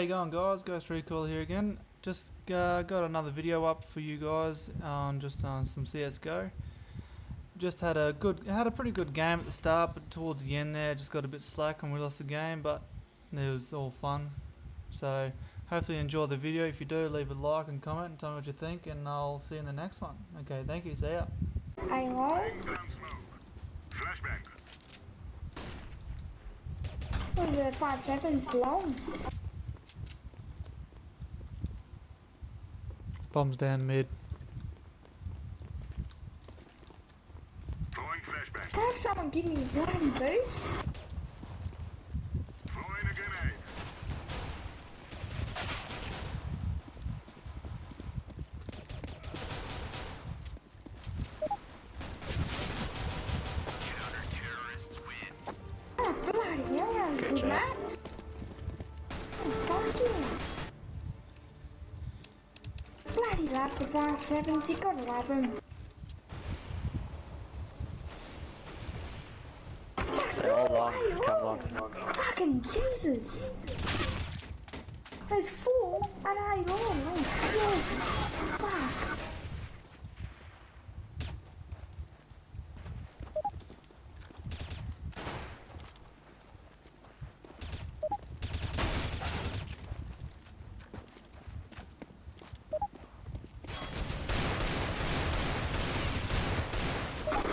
you going guys? Ghost Recoil here again. Just uh, got another video up for you guys on just on some CSGO. Just had a good, had a pretty good game at the start, but towards the end there, just got a bit slack and we lost the game. But it was all fun. So hopefully you enjoy the video. If you do, leave a like and comment and tell me what you think, and I'll see you in the next one. Okay, thank you. See ya. I know. Flashbang. Oh, the five seconds blown. Bombs down mid. Throwing flashbang. Have someone give me a bloody boost? Throwing a grenade. Oh, bloody hell, that was a good match. Oh, fuck you. grab the 5-7. They're all long. Come on. Fucking Jesus! There's four and I oh roll. Fuck.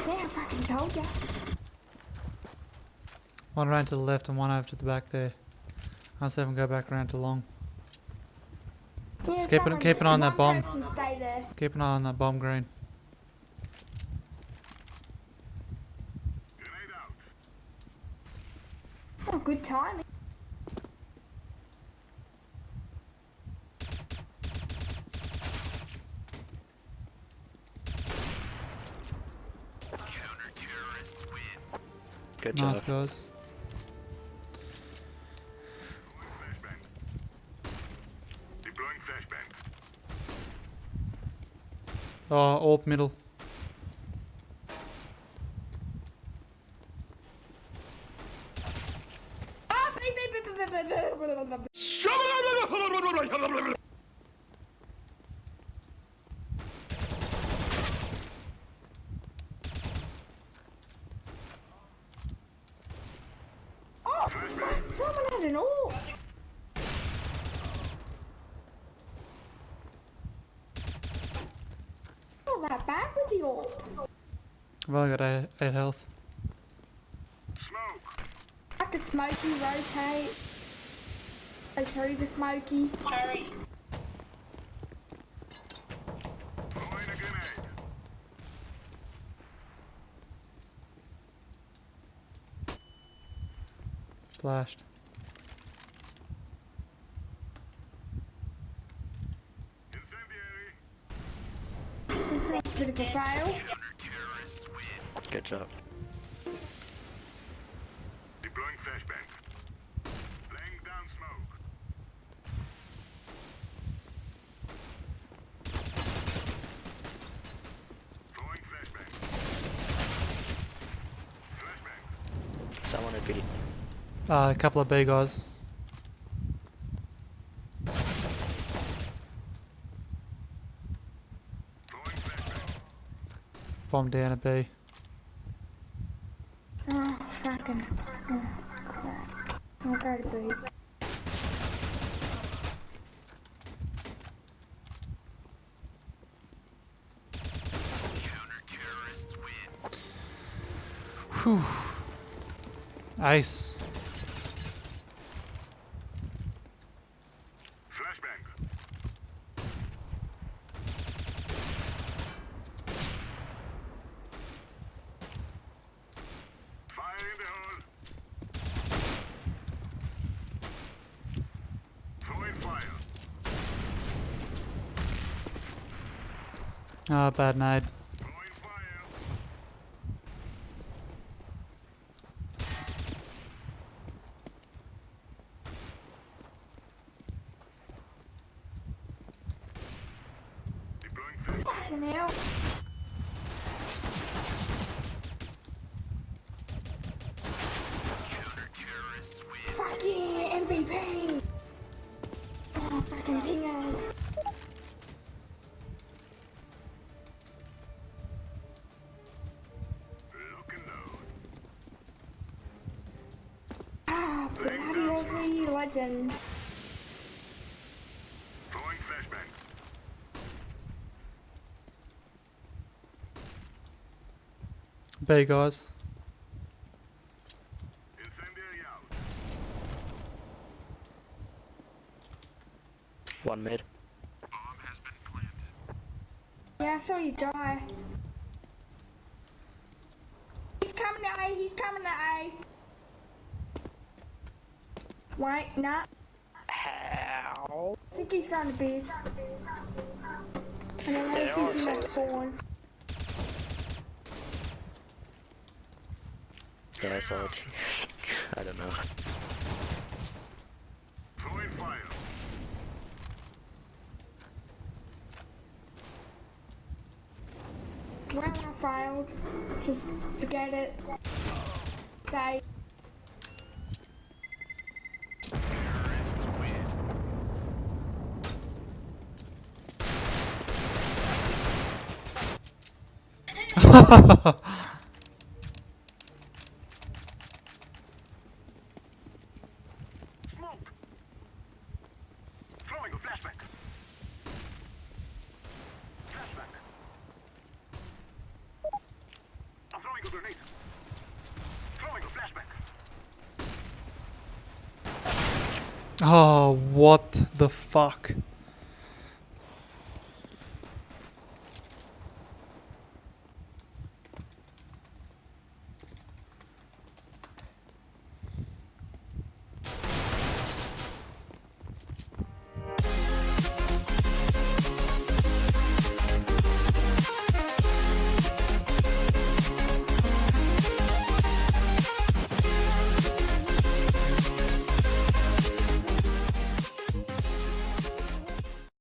See, I fucking told ya. One around to the left and one over to the back there. I'll see if I can go back around to long. Yeah, Just keep it- someone- keep it on that bomb. person stay there. Keep an eye on that bomb green. Out. Oh, good timing. Good Nice job. guys. Flashbang. Deploying flashbang. Oh, orb middle. I don't. Not that bad with the ult. Well, I got eight, eight health. Smoke. Like a smoky rotate. Go through the smoky. Sorry. Eh? Flashed. Incendiary. That's a bit of a fail. Good job. Deploying flashbang. Laying down smoke. Throwing flashbang. Flashbang. Someone would be. Uh, a couple of B guys. Throwing flashbang. Bomb down a B. Oh, fucking. Oh, crap. I'll go to B. Whew. Ah, oh, bad night. Fucking MVP! Oh, fucking pingers! Fuck yeah, MVP! Legend. Throwing flashbang. B guys. Incendiary out. One mid. Yeah, I saw you die. He's coming to A, he's coming to A. Wait, nah. How? I think he's going to B. I don't know if he's in that spawn. Yeah, I saw it. I don't know. Throwing fire. Well, I failed. Just forget it. Stay. Smoke. Throwing a flashbang. Flashbang. I'm throwing a grenade. Throwing a flashbang. oh, what the fuck?